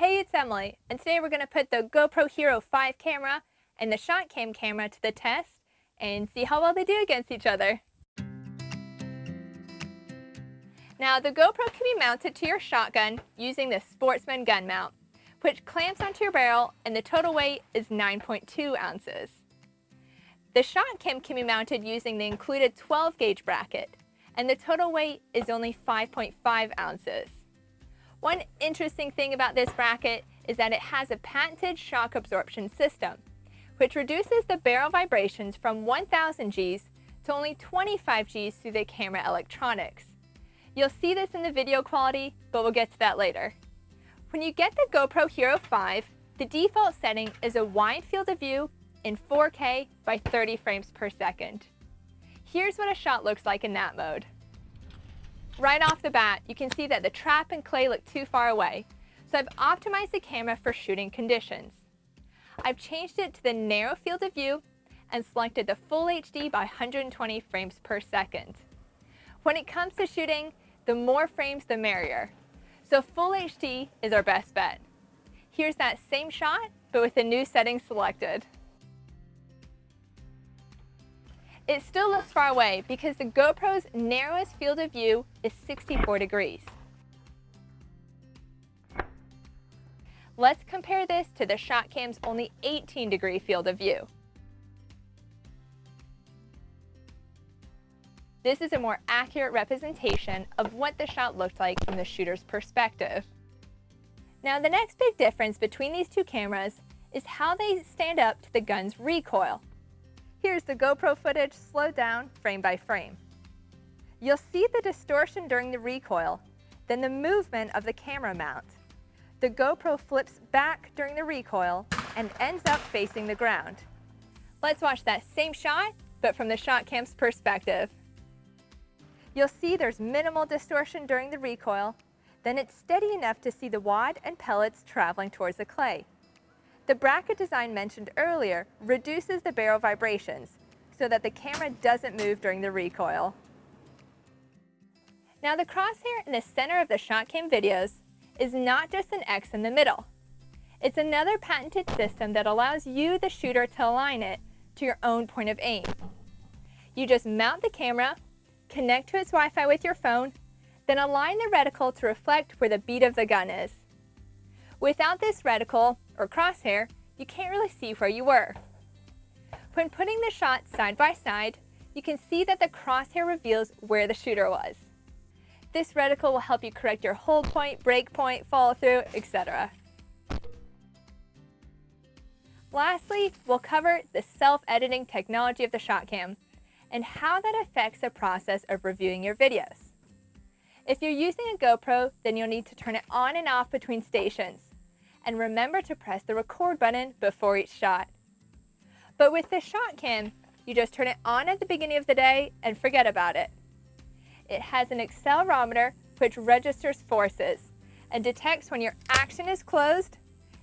Hey, it's Emily, and today we're going to put the GoPro Hero 5 camera and the ShotCam camera to the test and see how well they do against each other. Now, the GoPro can be mounted to your shotgun using the Sportsman gun mount, which clamps onto your barrel and the total weight is 9.2 ounces. The ShotCam can be mounted using the included 12 gauge bracket, and the total weight is only 5.5 ounces. One interesting thing about this bracket is that it has a patented shock absorption system, which reduces the barrel vibrations from 1000 Gs to only 25 Gs through the camera electronics. You'll see this in the video quality, but we'll get to that later. When you get the GoPro Hero 5, the default setting is a wide field of view in 4K by 30 frames per second. Here's what a shot looks like in that mode. Right off the bat, you can see that the trap and clay look too far away, so I've optimized the camera for shooting conditions. I've changed it to the narrow field of view and selected the full HD by 120 frames per second. When it comes to shooting, the more frames the merrier. So full HD is our best bet. Here's that same shot, but with the new settings selected. It still looks far away because the GoPro's narrowest field of view is 64 degrees. Let's compare this to the ShotCam's only 18 degree field of view. This is a more accurate representation of what the shot looked like from the shooter's perspective. Now the next big difference between these two cameras is how they stand up to the gun's recoil. Here's the GoPro footage slowed down frame by frame. You'll see the distortion during the recoil, then the movement of the camera mount. The GoPro flips back during the recoil and ends up facing the ground. Let's watch that same shot, but from the ShotCam's perspective. You'll see there's minimal distortion during the recoil, then it's steady enough to see the wad and pellets traveling towards the clay. The bracket design mentioned earlier reduces the barrel vibrations so that the camera doesn't move during the recoil. Now the crosshair in the center of the ShotCam videos is not just an X in the middle. It's another patented system that allows you, the shooter, to align it to your own point of aim. You just mount the camera, connect to its Wi-Fi with your phone, then align the reticle to reflect where the bead of the gun is. Without this reticle, or crosshair, you can't really see where you were. When putting the shots side by side, you can see that the crosshair reveals where the shooter was. This reticle will help you correct your hold point, break point, follow through, etc. Lastly, we'll cover the self-editing technology of the ShotCam and how that affects the process of reviewing your videos. If you're using a GoPro, then you'll need to turn it on and off between stations and remember to press the record button before each shot. But with the ShotCam, you just turn it on at the beginning of the day and forget about it. It has an accelerometer which registers forces and detects when your action is closed,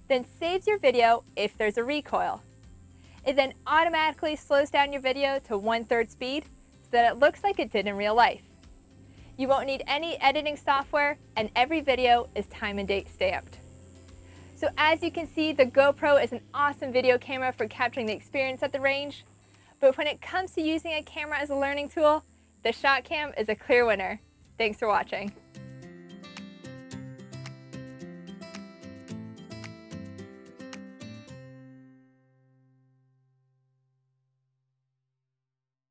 then saves your video if there's a recoil. It then automatically slows down your video to one-third speed so that it looks like it did in real life. You won't need any editing software and every video is time and date stamped. So as you can see, the GoPro is an awesome video camera for capturing the experience at the range. But when it comes to using a camera as a learning tool, the ShotCam is a clear winner. Thanks for watching.